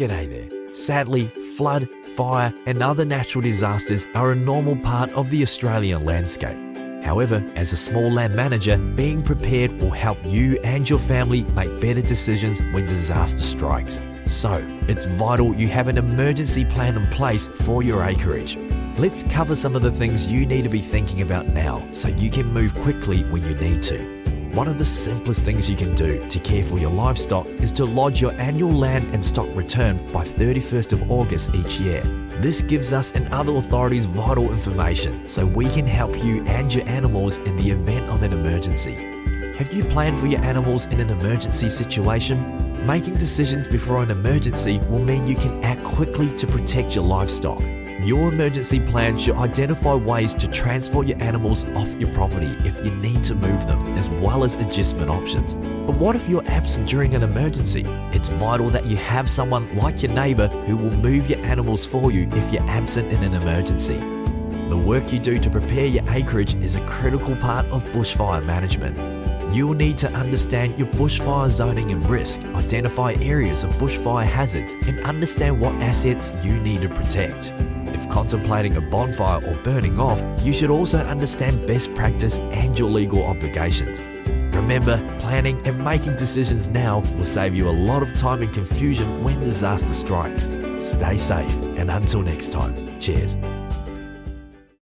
G'day there. Sadly, flood, fire, and other natural disasters are a normal part of the Australian landscape. However, as a small land manager, being prepared will help you and your family make better decisions when disaster strikes. So, it's vital you have an emergency plan in place for your acreage. Let's cover some of the things you need to be thinking about now so you can move quickly when you need to. One of the simplest things you can do to care for your livestock is to lodge your annual land and stock return by 31st of August each year. This gives us and other authorities vital information so we can help you and your animals in the event of an emergency. Have you planned for your animals in an emergency situation? Making decisions before an emergency will mean you can act quickly to protect your livestock. Your emergency plan should identify ways to transport your animals off your property if you need to move them, as well as agistment options. But what if you're absent during an emergency? It's vital that you have someone like your neighbour who will move your animals for you if you're absent in an emergency. The work you do to prepare your acreage is a critical part of bushfire management. You will need to understand your bushfire zoning and risk, identify areas of bushfire hazards, and understand what assets you need to protect. If contemplating a bonfire or burning off, you should also understand best practice and your legal obligations. Remember, planning and making decisions now will save you a lot of time and confusion when disaster strikes. Stay safe, and until next time, cheers.